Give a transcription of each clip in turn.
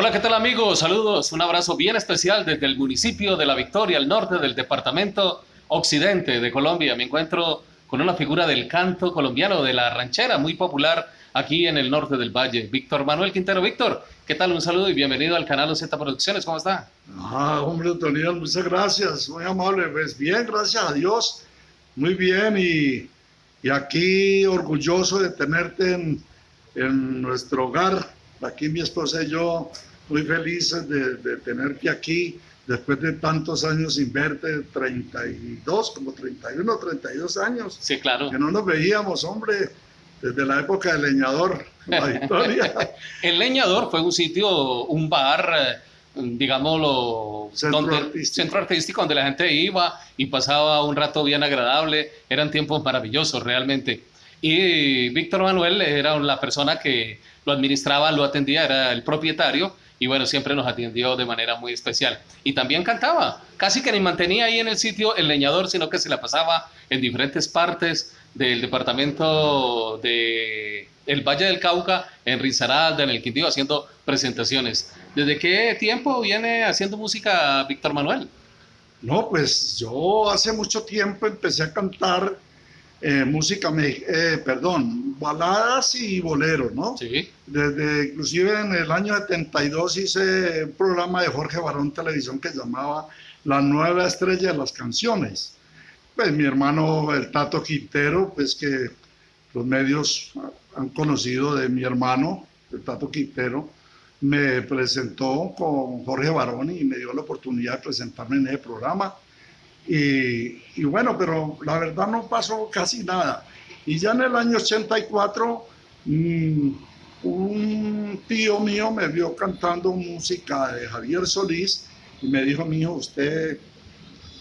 Hola, ¿qué tal amigos? Saludos, un abrazo bien especial desde el municipio de La Victoria, al norte del departamento occidente de Colombia. Me encuentro con una figura del canto colombiano, de la ranchera, muy popular aquí en el norte del valle, Víctor Manuel Quintero. Víctor, ¿qué tal? Un saludo y bienvenido al canal OZ Producciones, ¿cómo está? Ah, hombre, Daniel, muchas gracias, muy amable. Pues bien, gracias a Dios, muy bien y, y aquí orgulloso de tenerte en, en nuestro hogar, aquí mi esposa y yo muy felices de, de, tenerte aquí después de tantos años sin verte, 32, como 31, 32 años. Sí, claro. Que no nos veíamos, hombre, desde la época del leñador, la Victoria. el leñador fue un sitio, un bar, eh, digámoslo, centro, donde, artístico. centro artístico donde la gente iba y pasaba un rato bien agradable. Eran tiempos maravillosos realmente. Y Víctor Manuel era la persona que lo administraba, lo atendía, era el propietario y bueno, siempre nos atendió de manera muy especial. Y también cantaba, casi que ni mantenía ahí en el sitio el leñador, sino que se la pasaba en diferentes partes del departamento de el Valle del Cauca, en Risaralda, en el Quindío, haciendo presentaciones. ¿Desde qué tiempo viene haciendo música Víctor Manuel? No, pues yo hace mucho tiempo empecé a cantar eh, música, eh, perdón, baladas y boleros, ¿no? Sí. Desde, inclusive en el año 72 hice un programa de Jorge Barón Televisión que llamaba La Nueva Estrella de las Canciones. Pues mi hermano, el Tato Quintero, pues que los medios han conocido de mi hermano, el Tato Quintero, me presentó con Jorge Barón y me dio la oportunidad de presentarme en ese programa y, y, bueno, pero la verdad no pasó casi nada. Y ya en el año 84, mmm, un tío mío me vio cantando música de Javier Solís y me dijo, mijo, usted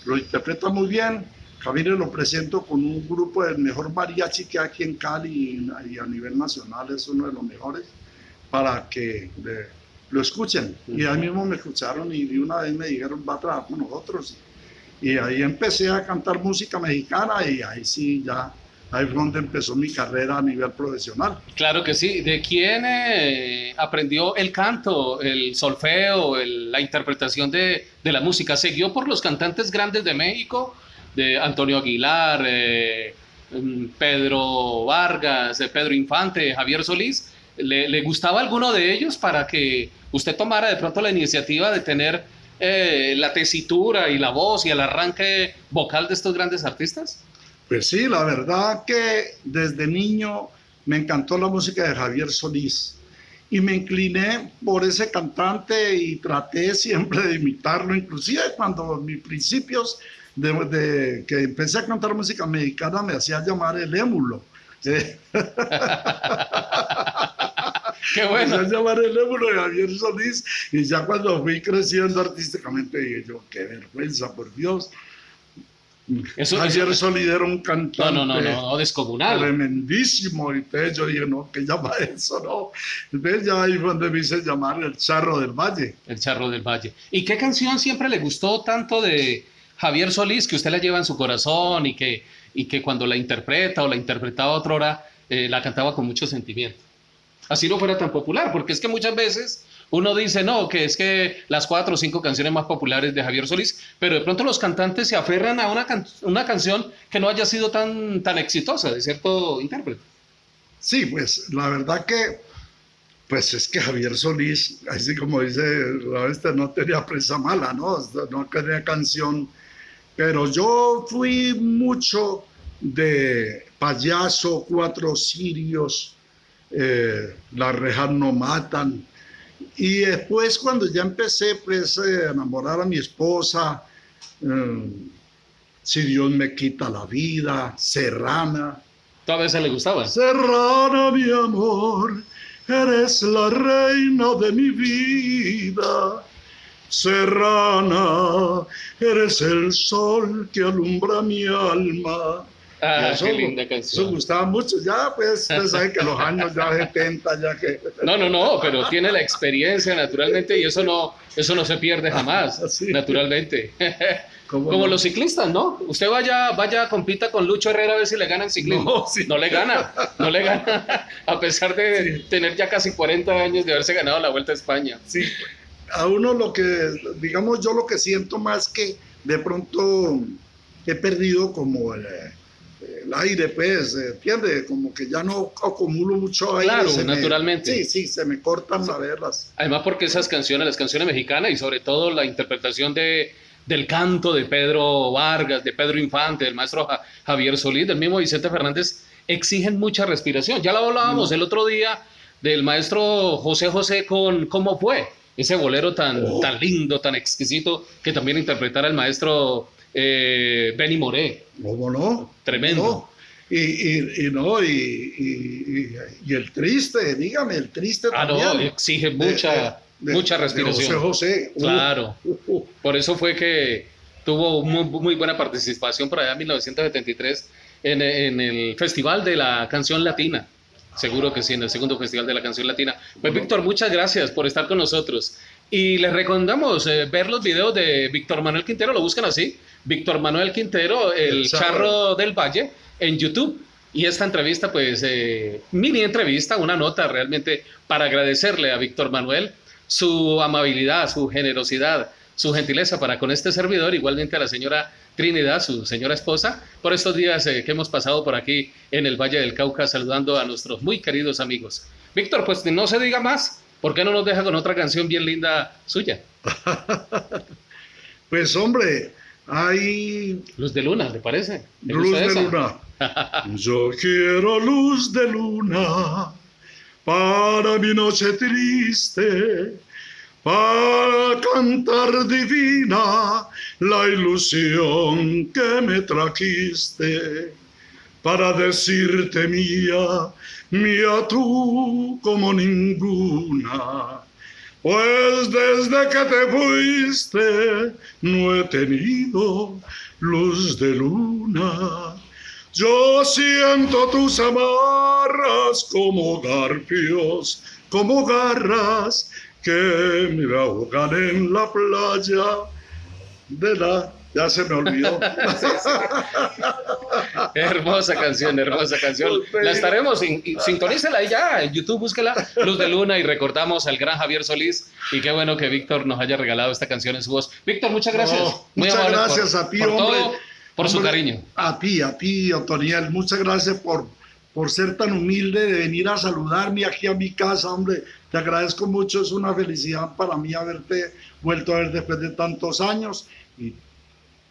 lo interpreta muy bien. Javier lo presento con un grupo del mejor mariachi que hay aquí en Cali y a nivel nacional es uno de los mejores para que le, lo escuchen. Y ahí mismo me escucharon y de una vez me dijeron, va a trabajar con nosotros. Y ahí empecé a cantar música mexicana y ahí sí ya, ahí fue donde empezó mi carrera a nivel profesional. Claro que sí. ¿De quién eh, aprendió el canto, el solfeo, la interpretación de, de, la música? ¿Siguió por los cantantes grandes de México? De Antonio Aguilar, eh, Pedro Vargas, Pedro Infante, Javier Solís. ¿Le, ¿Le gustaba alguno de ellos para que usted tomara de pronto la iniciativa de tener eh, la tesitura y la voz y el arranque vocal de estos grandes artistas? Pues sí, la verdad que desde niño me encantó la música de Javier Solís y me incliné por ese cantante y traté siempre de imitarlo, inclusive cuando mis principios de, de que empecé a cantar música mexicana me hacía llamar el émulo. Qué bueno. Me llamar el émulo de Javier Solís y ya cuando fui creciendo artísticamente dije yo, qué vergüenza, por Dios. Eso, Javier eso, Solís era un cantante no, no, no, no, descomunal. tremendísimo. Y entonces yo dije, no, ¿qué llama eso? No. Entonces ya ahí fue donde me hice llamar el Charro del Valle. El Charro del Valle. ¿Y qué canción siempre le gustó tanto de Javier Solís que usted la lleva en su corazón y que, y que cuando la interpreta o la interpretaba otra hora, eh, la cantaba con mucho sentimiento? así no fuera tan popular, porque es que muchas veces uno dice, no, que es que las cuatro o cinco canciones más populares de Javier Solís, pero de pronto los cantantes se aferran a una, una canción que no haya sido tan, tan exitosa de cierto intérprete. Sí, pues la verdad que, pues es que Javier Solís, así como dice, este no tenía presa mala, ¿no? No tenía canción, pero yo fui mucho de payaso, cuatro sirios, eh, las rejas no matan. Y después cuando ya empecé pues eh, a enamorar a mi esposa, eh, si Dios me quita la vida, Serrana. ¿Todas veces le gustaba? Serrana, mi amor, eres la reina de mi vida. Serrana, eres el sol que alumbra mi alma. Ah, eso, qué linda canción. Eso gustaba mucho. Ya, pues, ustedes saben que los años ya 70, ya que... No, no, no, pero tiene la experiencia naturalmente y eso no, eso no se pierde jamás, Sí. naturalmente. ¿Cómo Como no? los ciclistas, ¿no? Usted vaya, vaya, compita con Lucho Herrera a ver si le gana en ciclismo. No, sí. le gana, no le gana, a pesar de tener ya casi 40 años de haberse ganado la Vuelta a España. Sí, a uno lo que, digamos, yo lo que siento más que de pronto he perdido como el, el aire, pues, ¿entiende? Como que ya no acumulo mucho aire. Claro, me- naturalmente. sí, sí, se me cortan a verlas. Además porque esas canciones, las canciones mexicanas y sobre todo la interpretación de, del canto de Pedro Vargas, de Pedro Infante, del maestro Ja- Javier Solís, del mismo Vicente Fernández, exigen mucha respiración. Ya lo hablábamos el otro día del maestro José José con ¿Cómo fue? Ese bolero tan, Oh. tan lindo, tan exquisito, que también interpretara el maestro eh, Benny Moré. ¿Cómo no? Tremendo. No. Y, y, y no, y, el triste, dígame, el triste Ah, no, exige mucha, de- mucha de respiración. José José. Uh, Claro. uh, uh. Por eso fue que tuvo muy, muy buena participación por allá en 1973 en, en el Festival de la Canción Latina. Seguro que sí, en el segundo Festival de la Canción Latina. Pues Víctor, muchas gracias por estar con nosotros. Y les recomendamos eh, ver los videos de Víctor Manuel Quintero, lo buscan así, Víctor Manuel Quintero, el, El charro. Charro. del Valle, en YouTube. Y esta entrevista, pues, eh, mini entrevista, una nota realmente para agradecerle a Víctor Manuel su amabilidad, su generosidad, su gentileza para con este servidor, igualmente a la señora Trinidad, su señora esposa, por estos días eh, que hemos pasado por aquí en el Valle del Cauca saludando a nuestros muy queridos amigos. Víctor, pues no se diga más, ¿por qué no nos deja con otra canción bien linda suya? Pues hombre, hay Luz de Luna, ¿le parece? ¿Le luz de esa? luna. Yo quiero luz de luna para mi noche triste, para cantar divina la ilusión que me trajiste, para decirte mía, mía tú como ninguna. Pues desde que te fuiste no he tenido luz de luna. Yo siento tus amarras como garfios, como garras que me ahogan en la playa de la... Ya se me olvidó. Hermosa canción, hermosa canción. La estaremos, sin- sintonícela ahí ya, en YouTube búsquela, Luz de Luna, y recordamos al gran Javier Solís, y qué bueno que Víctor nos haya regalado esta canción en su voz. Víctor, muchas gracias. No, Muy muchas amable gracias por- a ti, por hombre. todo, por su Hombre, cariño. A ti, a ti, Otoniel, muchas gracias por, por ser tan humilde de venir a saludarme aquí a mi casa, hombre. Te agradezco mucho, es una felicidad para mí haberte vuelto a ver después de tantos años y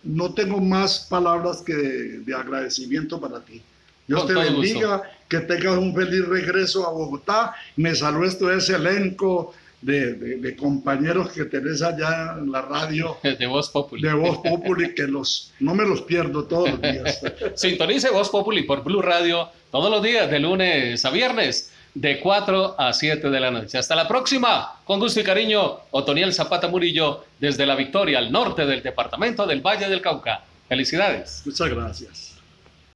no tengo más palabras que de, de agradecimiento para ti. Dios Con te bendiga, que tengas un feliz regreso a Bogotá. Me saludes todo ese elenco de, de- de compañeros que tenés allá en la radio De Voz Populi. de Voz Populi que los, no me los pierdo todos los días. Sintonice Voz Populi por Blue Radio todos los días, de lunes a viernes, de 4 a 7 de la noche. Hasta la próxima. Con gusto y cariño, Otoniel Zapata Murillo, desde la Victoria, al norte del departamento del Valle del Cauca. Felicidades. Muchas gracias.